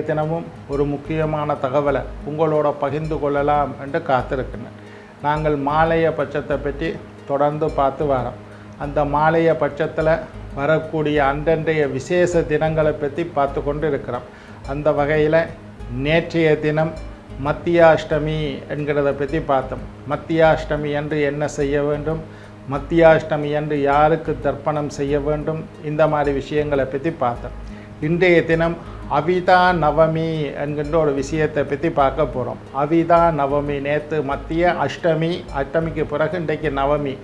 இன்றைய தினமும் ஒரு முக்கியமான தகவலை உங்களோட பகிர்ந்து கொள்ளலாம் என்று காத்திருக்கின்றேன். நாங்கள் மாலைய பட்சத்தை பற்றி தொடர்ந்து பார்த்து வரோம். அந்த மாலைய பட்சத்தில் வரக்கூடிய அன்றன்றைய விசேஷ தினங்களை பற்றி பார்த்து கொண்டு இருக்கிறோம் அந்த வகையில் நேற்றைய தினம் மத்தியாஷ்டமி என்கிறத பற்றி பார்த்தோம். மத்தியாஷ்டமி என்று என்ன செய்ய வேண்டும்? மத்தியாஷ்டமி என்று யாருக்கு தர்ப்பணம் செய்ய வேண்டும்? இந்த மாதிரி விஷயங்களை பற்றி பார்த்தோம். இன்றைய தினம் அவிதா நவமி என்கின்ற ஒரு விஷயத்தை பற்றி பார்க்க போகிறோம் அவிதா நவமி நேற்று மத்திய அஷ்டமி அஷ்டமிக்கு பிறகு இன்றைக்கு நவமி.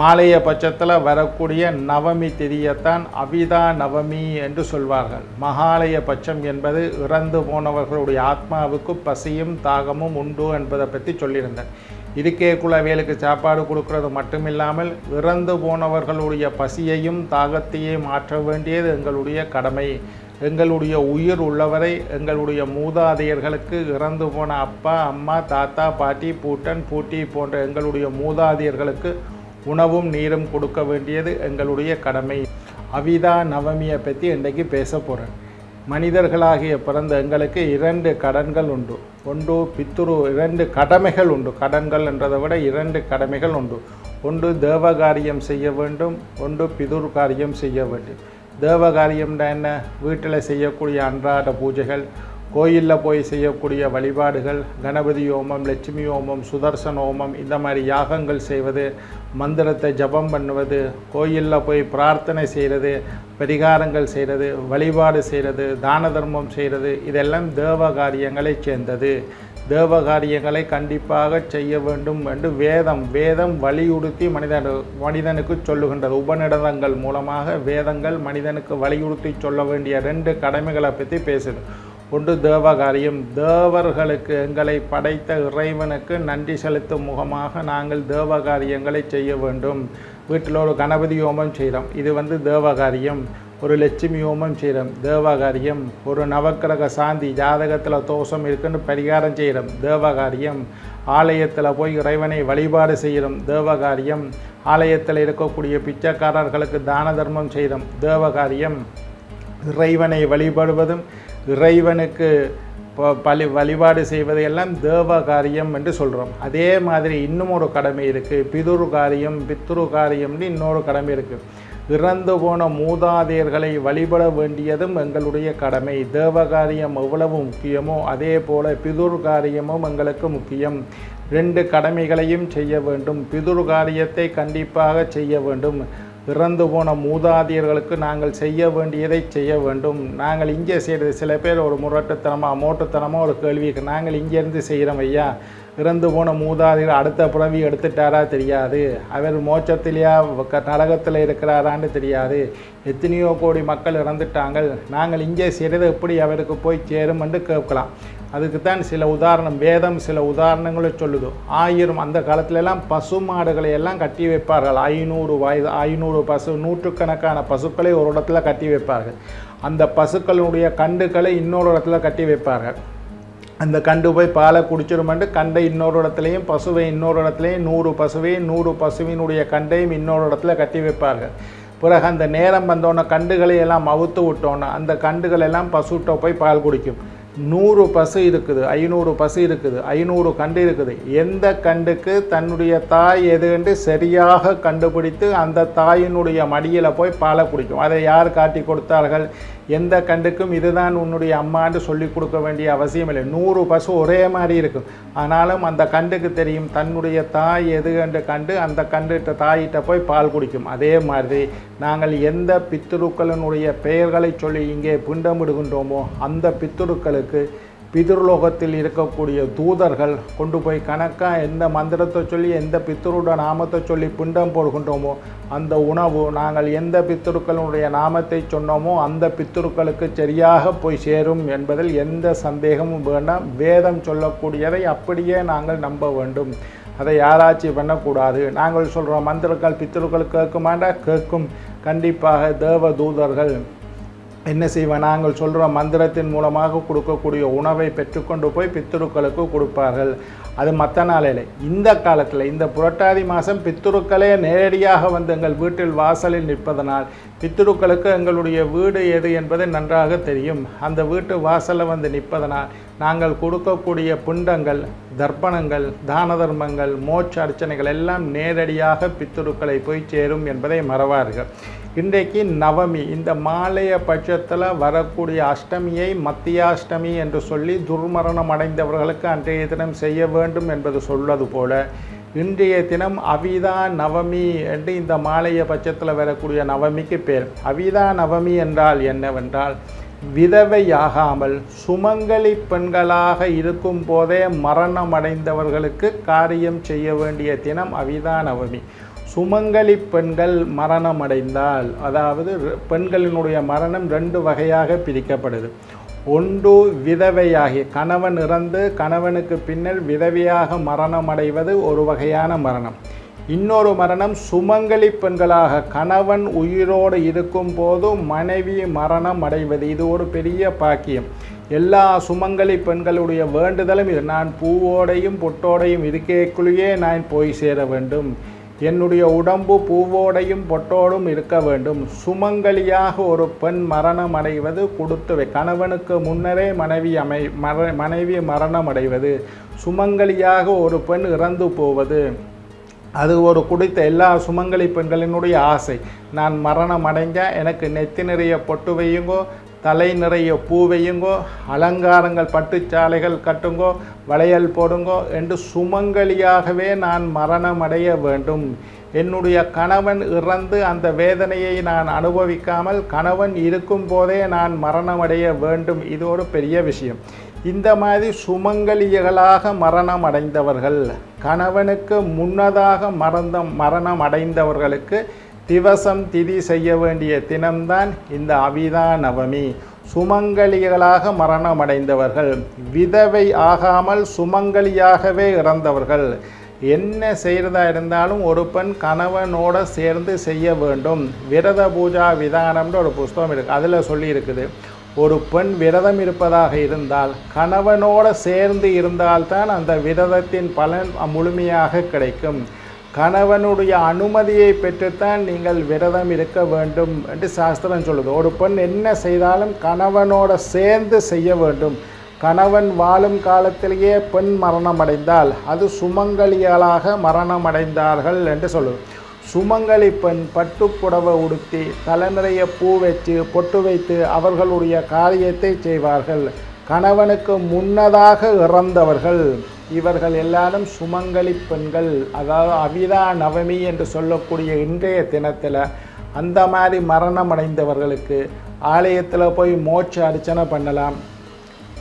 மாலைய பட்சத்தில் வரக்கூடிய நவமி திதியைத்தான் அவிதா நவமி என்று சொல்வார்கள். மகாலய பட்சம் என்பது இறந்து போனவர்களுடைய ஆத்மாவுக்கு பசியும் தாகமும் உண்டு என்பதை பற்றி சொல்லியிருந்தேன். இருக்கே குலவேலுக்கு சாப்பாடு கொடுக்கறது மட்டுமில்லாமல் இறந்து போனவர்களுடைய பசியையும் தாகத்தையும் மாற்ற வேண்டியது எங்களுடைய கடமை. எங்களுடைய உயிர் உள்ளவரை எங்களுடைய மூதாதையர்களுக்கு இறந்து போன அப்பா அம்மா தாத்தா பாட்டி பூட்டன் பூட்டி போன்ற எங்களுடைய மூதாதையர்களுக்கு உணவும் நீரும் கொடுக்க வேண்டியது எங்களுடைய கடமை. அவிதா நவமியை பற்றி இன்றைக்கு பேச போகிறேன் மனிதர்களாகிய பிறந்த எங்களுக்கு இரண்டு கடன்கள் உண்டு. ஒன்று பித்துரு இரண்டு கடமைகள் உண்டு. கடன்கள் என்றதை விட இரண்டு கடமைகள் உண்டு. ஒன்று தேவகாரியம் செய்ய வேண்டும் ஒன்று பிதுர் காரியம் செய்ய வேண்டும். தேவகாரியம்னா என்ன? வீட்டில் செய்யக்கூடிய அன்றாட பூஜைகள் கோயிலில் போய் செய்யக்கூடிய வழிபாடுகள் கணபதி ஹோமம் லட்சுமி ஹோமம் சுதர்சன ஹோமம் இந்த மாதிரி யாகங்கள் செய்வது மந்திரத்தை ஜபம் பண்ணுவது கோயிலில் போய் பிரார்த்தனை செய்கிறது பரிகாரங்கள் செய்கிறது வழிபாடு செய்கிறது தான தர்மம் செய்கிறது இதெல்லாம் தேவ காரியங்களை சேர்ந்தது. தேவ காரியங்களை கண்டிப்பாக செய்ய வேண்டும் என்று வேதம் வேதம் வலியுறுத்தி மனிதன் மனிதனுக்கு சொல்லுகின்றது. உபநிடதங்கள் மூலமாக வேதங்கள் மனிதனுக்கு வலியுறுத்தி சொல்ல வேண்டிய ரெண்டு கடமைகளை பற்றி பேசுது. ஒன்று தேவகாரியம். தேவர்களுக்கு எங்களை படைத்த இறைவனுக்கு நன்றி செலுத்தும் முகமாக நாங்கள் தேவகாரியங்களை செய்ய வேண்டும். வீட்டில் ஒரு கணபதி ஹோமம் செய்கிறோம். இது வந்து தேவகாரியம். ஒரு லட்சுமி ஹோமம் செய்கிறோம். தேவகாரியம் ஒரு நவக்கிரக சாந்தி ஜாதகத்தில் தோஷம் இருக்குன்னு பரிகாரம் செய்கிறோம். தேவகாரியம் ஆலயத்தில் போய் இறைவனை வழிபாடு செய்கிறோம். தேவகாரியம் ஆலயத்தில் இருக்கக்கூடிய பிச்சைக்காரர்களுக்கு தான தர்மம் செய்கிறோம். தேவகாரியம் இறைவனை வழிபடுவதும் இறைவனுக்கு பலி வழிபாடு செய்வதையெல்லாம் தேவ காரியம் என்று சொல்கிறோம் அதே மாதிரி இன்னும் ஒரு கடமை இருக்குது பிதுரு காரியம் பித்ரு காரியம்னு இன்னொரு கடமை இருக்குது இறந்து போன மூதாதையர்களை வழிபட வேண்டியதும் எங்களுடைய கடமை. தேவகாரியம் எவ்வளவு முக்கியமோ அதே போல பிதுர் காரியமும் எங்களுக்கு முக்கியம். ரெண்டு கடமைகளையும் செய்ய வேண்டும். பிதுர் காரியத்தை கண்டிப்பாக செய்ய வேண்டும். இறந்து போன மூதாதையர்களுக்கு நாங்கள் செய்ய வேண்டியதை செய்ய வேண்டும். நாங்கள் இங்கே செய்கிறது சில பேர் ஒரு முரட்டுத்தனமாக மோட்டுத்தனமாக ஒரு கேள்விக்கு நாங்கள் இங்கேருந்து செய்கிறோம் ஐயா. இறந்து போன மூதாதையர் அடுத்த பிறவி எடுத்துட்டாரா தெரியாது. அவர் மோட்சத்திலேயா க- நரகத்தில் இருக்கிறாரான்னு தெரியாது. எத்தனையோ கோடி மக்கள் இறந்துட்டாங்க. நாங்கள் இங்கே செய்கிறது எப்படி அவருக்கு போய் சேரும் என்று கேட்கலாம். அதுக்குத்தான் சில உதாரணம் வேதம் சில உதாரணங்களை சொல்லுது. ஆயிரம் அந்த காலத்திலெல்லாம் பசு மாடுகளை எல்லாம் கட்டி வைப்பார்கள். ஐநூறு வயது ஐநூறு பசு நூற்றுக்கணக்கான பசுக்களை ஒரு இடத்துல கட்டி வைப்பார்கள். அந்த பசுக்களுடைய கண்டுகளை இன்னொரு இடத்துல கட்டி வைப்பார்கள். அந்த கண்டு போய் பாலை குடிச்சிருமெண்டு கண்டை இன்னொரு இடத்துலையும் பசுவை இன்னொரு இடத்துலையும் நூறு பசுவையும் நூறு பசுவினுடைய கண்டையும் இன்னொரு இடத்துல கட்டி வைப்பார்கள். பிறகு அந்த நேரம் வந்தோன்னே கண்டுகளை எல்லாம் அவுத்து விட்டோன்னே அந்த கண்டுகள் எல்லாம் பசுட்ட போய் பால் குடிக்கும். நூறு பசு இருக்குது ஐநூறு பசு இருக்குது ஐநூறு கண்டு இருக்குது. எந்த கண்டுக்கு தன்னுடைய தாய் எது என்று சரியாக கண்டுபிடித்து அந்த தாயினுடைய மடியில் போய் பாலை குடிக்கும். அதை யார் காட்டி கொடுத்தார்கள்? எந்த கண்டுக்கும் இதுதான் உன்னுடைய அம்மான்னு சொல்லி கொடுக்க வேண்டிய அவசியம் இல்லை. நூறு பசு ஒரே மாதிரி இருக்கும். ஆனாலும் அந்த கண்டுக்கு தெரியும் தன்னுடைய தாய் எது கண்டு கண்டு அந்த கண்டுகிட்ட தாயிட்ட போய் பால் குடிக்கும். அதே மாதிரி நாங்கள் எந்த பித்துருக்களினுடைய பெயர்களை சொல்லி இங்கே பிண்டமிடுகின்றோமோ அந்த பித்துருக்களுக்கு பிதுர்லோகத்தில் இருக்கக்கூடிய தூதர்கள் கொண்டு போய் கணக்காக எந்த மந்திரத்தை சொல்லி எந்த பித்தருட நாமத்தை சொல்லி பிண்டம் போடுகின்றோமோ அந்த உணவு நாங்கள் எந்த பித்தருக்களுடைய நாமத்தை சொன்னோமோ அந்த பித்தருக்களுக்கு சரியாக போய் சேரும் என்பதில் எந்த சந்தேகமும் வேண்டாம். வேதம் சொல்லக்கூடியதை அப்படியே நாங்கள் நம்ப வேண்டும். அதை யாராச்சும் பண்ணக்கூடாது. நாங்கள் சொல்கிறோம் மந்திரங்கள் பித்தருக்கள் கேட்குமாண்டா? கேட்கும். கண்டிப்பாக தேவ தூதர்கள் என்ன செய்வேன்? நாங்கள் சொல்கிற மந்திரத்தின் மூலமாக கொடுக்கக்கூடிய உணவை பெற்றுக்கொண்டு போய் பித்துருக்களுக்கு கொடுப்பார்கள். அது மற்ற நாளில். இந்த காலத்தில் இந்த புரட்டாதி மாதம் பித்துருக்களே நேரடியாக வந்து எங்கள் வீட்டில் வாசலில் நிற்பதனால் பித்துருக்களுக்கு எங்களுடைய வீடு எது என்பது நன்றாக தெரியும். அந்த வீட்டு வாசலில் வந்து நிற்பதனால் நாங்கள் கொடுக்கக்கூடிய புண்டங்கள் தர்ப்பணங்கள் தான தர்மங்கள் மோட்ச அர்ச்சனைகள் எல்லாம் நேரடியாக பித்துருக்களை போய் சேரும் என்பதை மறவார்கள். இன்றைக்கு நவமி. இந்த மாலைய பட்சத்தில் வரக்கூடிய அஷ்டமியை மத்தியாஷ்டமி என்று சொல்லி துர்மரணம் அடைந்தவர்களுக்கு அன்றைய தினம் செய்ய வேண்டும் என்பது சொல்வது போல இன்றைய தினம் அவிதா நவமி என்று இந்த மாலைய பட்சத்தில் வரக்கூடிய நவமிக்கு பேர். அவிதா நவமி என்றால் என்னவென்றால் விதவையாகாமல் சுமங்கலி பெண்களாக இருக்கும் போதே மரணம் அடைந்தவர்களுக்கு காரியம் செய்ய வேண்டிய தினம் அவிதா நவமி. சுமங்கலி பெண்கள் மரணம் அடைந்தால் அதாவது பெண்களினுடைய மரணம் ரெண்டு வகையாக பிரிக்கப்படுது. ஒன்று விதவையாகி கணவன் இறந்து கணவனுக்கு பின்னர் விதவையாக மரணம் அடைவது ஒரு வகையான மரணம். இன்னொரு மரணம் சுமங்கலி பெண்களாக கணவன் உயிரோடு இருக்கும் போது மனைவி மரணம் அடைவது. இது ஒரு பெரிய பாக்கியம். எல்லா சுமங்கலி பெண்களுடைய வேண்டுதலும் இது. நான் பூவோடையும் பொட்டோடையும் இருக்கேக்குள்ளேயே நான் போய் சேர வேண்டும். என்னுடைய உடம்பு பூவோடையும் பொட்டோடும் இருக்க வேண்டும். சுமங்கலியாக ஒரு பெண் மரணம் அடைவது கொடுத்து கணவனுக்கு முன்னரே மனைவி அமை மர மனைவி மரணம் அடைவது. சுமங்கலியாக ஒரு பெண் இறந்து போவது. அது ஒரு குடித்த எல்லா சுமங்கலி பெண்களினுடைய ஆசை. நான் மரணம் அடைஞ்ச எனக்கு நெத்தி நிறைய பொட்டு வையுங்கோ தலை நிறைய பூ வையுங்கோ அலங்காரங்கள் பட்டுச்சாலைகள் கட்டுங்கோ வளையல் போடுங்கோ என்று சுமங்கலியாகவே நான் மரணம் அடைய வேண்டும். என்னுடைய கணவன் இறந்து அந்த வேதனையை நான் அனுபவிக்காமல் கணவன் இருக்கும் போதே நான் மரணமடைய வேண்டும். இது ஒரு பெரிய விஷயம். இந்த மாதிரி சுமங்கலியர்களாக மரணம் அடைந்தவர்கள் கணவனுக்கு முன்னதாக மறந்த மரணம் அடைந்தவர்களுக்கு திவசம் திதி செய்ய வேண்டிய தினம்தான் இந்த அவிதா நவமி சுமங்கலிகளாக மரணம் அடைந்தவர்கள் விதவை ஆகாமல் சுமங்கலியாகவே இறந்தவர்கள். என்ன செய்கிறதா இருந்தாலும் ஒரு பெண் கணவனோடு சேர்ந்து செய்ய வேண்டும். விரத பூஜா விதானம்னு ஒரு புஸ்தகம் இருக்குது அதில் சொல்லியிருக்குது. ஒரு பெண் விரதம் இருப்பதாக இருந்தால் கணவனோடு சேர்ந்து இருந்தால்தான் அந்த விரதத்தின் பலன் முழுமையாக கிடைக்கும். கணவனுடைய அனுமதியை பெற்றுத்தான் நீங்கள் விரதம் இருக்க வேண்டும் என்று சாஸ்திரம் சொல்லுது. ஒரு பெண் என்ன செய்தாலும் கணவனோட சேர்ந்து செய்ய வேண்டும். கணவன் வாழும் காலத்திலேயே பெண் மரணம் அடைந்தால் அது சுமங்கலியாளாக மரணம் அடைந்தார்கள் என்று சொல்லுது. சுமங்கலி பெண் பட்டுப்புடவை உடுத்தி தலை நிறைய பூ வச்சு பொட்டு வைத்து அவர்களுடைய காரியத்தை செய்வார்கள். கணவனுக்கு முன்னதாக இறந்தவர்கள். இவர்கள் எல்லாரும் சுமங்கலி பெண்கள். அதாவது அவிதா நவமி என்று சொல்லக்கூடிய இன்றைய தினத்தில் அந்த மாதிரி மரணம் அடைந்தவர்களுக்கு ஆலயத்தில் போய் மோட்ச அர்ச்சனை பண்ணலாம்.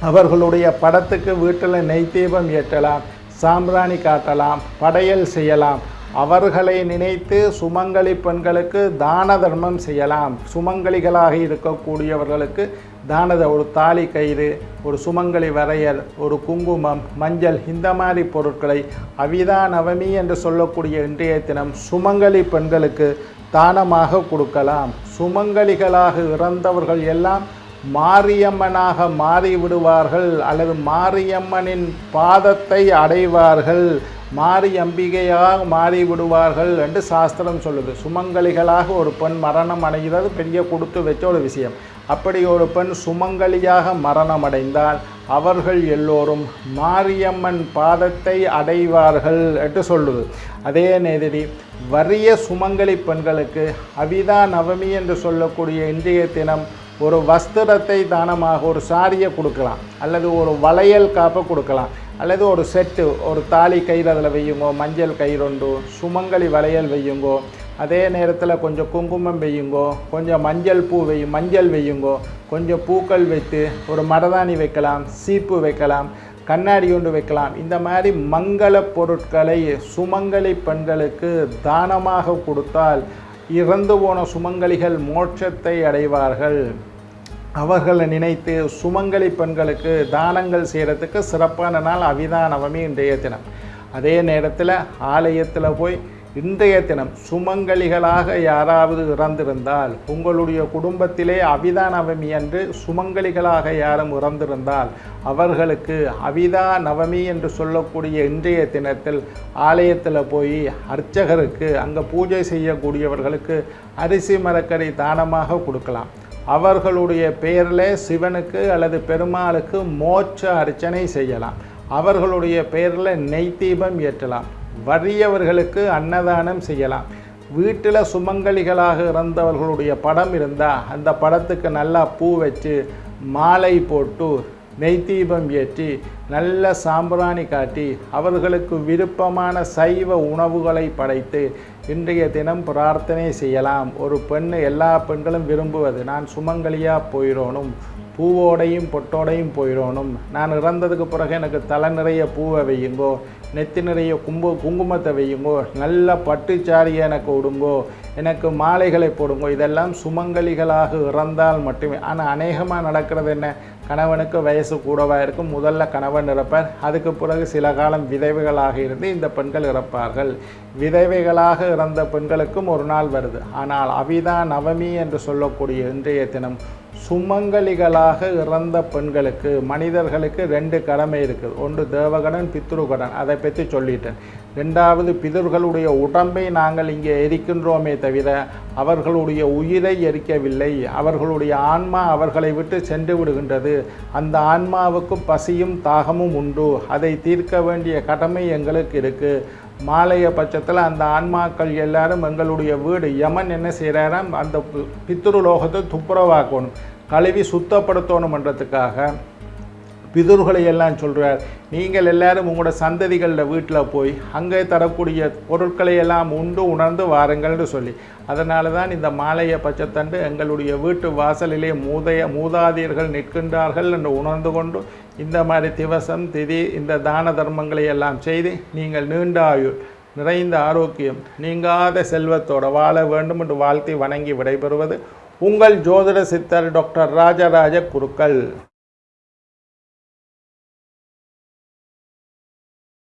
அவர்களுடைய படத்துக்கு வீட்டில் நெய் தீபம் ஏற்றலாம் சாம்பிராணி காட்டலாம் படையல் செய்யலாம். அவர்களை நினைத்து சுமங்கலி பெண்களுக்கு தான தர்மம் செய்யலாம். சுமங்கலிகளாக இருக்கக்கூடியவர்களுக்கு தானத ஒரு தாலி கயிறு ஒரு சுமங்கலி வரையல் ஒரு குங்குமம் மஞ்சள் இந்த மாதிரி பொருட்களை அவிதா நவமி என்று சொல்லக்கூடிய இன்றைய தினம் சுமங்கலி பெண்களுக்கு தானமாக கொடுக்கலாம். சுமங்கலிகளாக இறந்தவர்கள் எல்லாம் மாரியம்மனாக மாறிவிடுவார்கள் அல்லது மாரியம்மனின் பாதத்தை அடைவார்கள். மாறி அம்பிகையாக மாறி விடுவார்கள் என்று சாஸ்திரம் சொல்லுது. சுமங்கலிகளாக ஒரு பெண் மரணம் அடைகிறது பெரிய கொடுத்து வச்ச ஒரு விஷயம். அப்படி ஒரு பெண் சுமங்கலியாக மரணம் அடைந்தால் அவர்கள் எல்லோரும் மாரியம்மன் பாதத்தை அடைவார்கள் என்று சொல்லுது. அதே நேரடி வறிய சுமங்கலி பெண்களுக்கு அவிதா நவமி என்று சொல்லக்கூடிய இன்றைய தினம் ஒரு வஸ்திரத்தை தானமாக ஒரு சாரியை கொடுக்கலாம் அல்லது ஒரு வளையல் காப்பை கொடுக்கலாம். அல்லது ஒரு செட்டு ஒரு தாலி கயிறு அதில் வையுங்கோ மஞ்சள் கயிறுண்டு சுமங்கலி வளையல் வையுங்கோ அதே நேரத்தில் கொஞ்சம் குங்குமம் வையுங்கோ கொஞ்சம் மஞ்சள் பூ வை மஞ்சள் வையுங்கோ கொஞ்சம் பூக்கள் வைத்து ஒரு மரதாணி வைக்கலாம் சீப்பு வைக்கலாம் கண்ணாடி கொண்டு வைக்கலாம். இந்த மாதிரி மங்கள பொருட்களை சுமங்கலி பெண்களுக்கு தானமாக கொடுத்தால் இறந்து போன சுமங்கலிகள் மோட்சத்தை அடைவார்கள். அவர்களை நினைத்து சுமங்கலி பெண்களுக்கு தானங்கள் செய்கிறதுக்கு சிறப்பான நாள் அவிதா நவமி இன்றைய தினம். அதே நேரத்தில் ஆலயத்தில் போய் இன்றைய தினம் சுமங்கலிகளாக யாராவது இறந்திருந்தால் உங்களுடைய குடும்பத்திலே அவிதா நவமி அன்று சுமங்கலிகளாக யாரும் இறந்திருந்தால் அவர்களுக்கு அவிதா நவமி என்று சொல்லக்கூடிய இன்றைய தினத்தில் ஆலயத்தில் போய் அர்ச்சகருக்கு அங்கே பூஜை செய்யக்கூடியவர்களுக்கு அரிசி மரக்கறி தானமாக கொடுக்கலாம். அவர்களுடைய பெயரில் சிவனுக்கு அல்லது பெருமாளுக்கு மோட்ச அர்ச்சனை செய்யலாம். அவர்களுடைய பெயரில் நெய் தீபம் ஏற்றலாம். வறியவர்களுக்கு அன்னதானம் செய்யலாம். வீட்டில் சுமங்கலிகளாக இறந்தவர்களுடைய படம் இருந்தால் அந்த படத்துக்கு நல்லா பூ வச்சு மாலை போட்டு நெய் தீபம் ஏற்றி நல்ல சாம்பிராணி காட்டி அவர்களுக்கு விருப்பமான சைவ உணவுகளை படைத்து இன்றைய தினம் பிரார்த்தனை செய்யலாம். ஒரு பெண்ணு எல்லா பெண்களும் விரும்புவது நான் சுமங்கலியாக போயிடணும் பூவோடையும் பொட்டோடையும் போயிடணும். நான் இறந்ததுக்கு பிறகு எனக்கு தலை நிறைய பூவை வையுங்கோ நெத்தி நிறைய கும்பு குங்குமத்தை வையுங்கோ நல்ல பட்டுச்சாரியை எனக்கு விடுங்கோ எனக்கு மாலைகளை போடுங்கோ இதெல்லாம் சுமங்கலிகளாக இறந்தால் மட்டுமே. ஆனால் அநேகமாக நடக்கிறது என்ன? கணவனுக்கு வயசு கூடவாக இருக்கும். முதல்ல கணவன் இறப்பார். அதுக்கு பிறகு சில காலம் விதவைகளாக இருந்து இந்த பெண்கள் இறப்பார்கள். விதவைகளாக இறந்த பெண்களுக்கும் ஒரு நாள் வருது. ஆனால் அவிதா நவமி என்று சொல்லக்கூடிய இன்றைய தினம் சுமங்கலிகளாக இறந்த பெண்களுக்கு மனிதர்களுக்கு ரெண்டு கடமை இருக்குது. ஒன்று தேவகடன் பித்ருகடன். அதை பற்றி சொல்லிட்டேன். ரெண்டாவது பிதர்களுடைய உடம்பை நாங்கள் இங்கே எரிக்கின்றோமே தவிர அவர்களுடைய உயிரை எரிக்கவில்லை. அவர்களுடைய ஆன்மா அவர்களை விட்டு சென்று விடுகின்றது. அந்த ஆன்மாவுக்கு பசியும் தாகமும் உண்டு. அதை தீர்க்க வேண்டிய கடமை எங்களுக்கு இருக்குது மாலைய பட்சத்தில் அந்த ஆன்மாக்கள் எல்லாரும் எங்களுடைய வீடு. யமன் என்ன செய்கிறாராம் அந்த பித்ருலோகத்தை பித்ரு லோகத்தை துப்புரவாக்கணும். கழுவி சுத்தப்படுத்தணுமன்றதுக்காக பிதுர்களை எல்லாம் சொல்கிறார் நீங்கள் எல்லாரும் உங்களோட சந்ததிகளில் வீட்டில் போய் அங்கே தரக்கூடிய பொருட்களை எல்லாம் உண்டு உணர்ந்து வாருங்கள்னு சொல்லி. அதனால தான் இந்த மாலைய பச்சைத்தண்டு எங்களுடைய வீட்டு வாசலிலே மூதைய மூதாதையர்கள் நிற்கின்றார்கள் என்று உணர்ந்து கொண்டு இந்த மாதிரி திவசம் திதி இந்த தான தர்மங்களை எல்லாம் செய்து நீங்கள் நீண்ட ஆயுள் நிறைந்த ஆரோக்கியம் நீங்காத செல்வத்தோட வாழ வேண்டும் என்று வாழ்த்தி வணங்கி விடைபெறுவது உங்கள் ஜோதிட சித்தர் டாக்டர் ராஜராஜ குருக்கள்.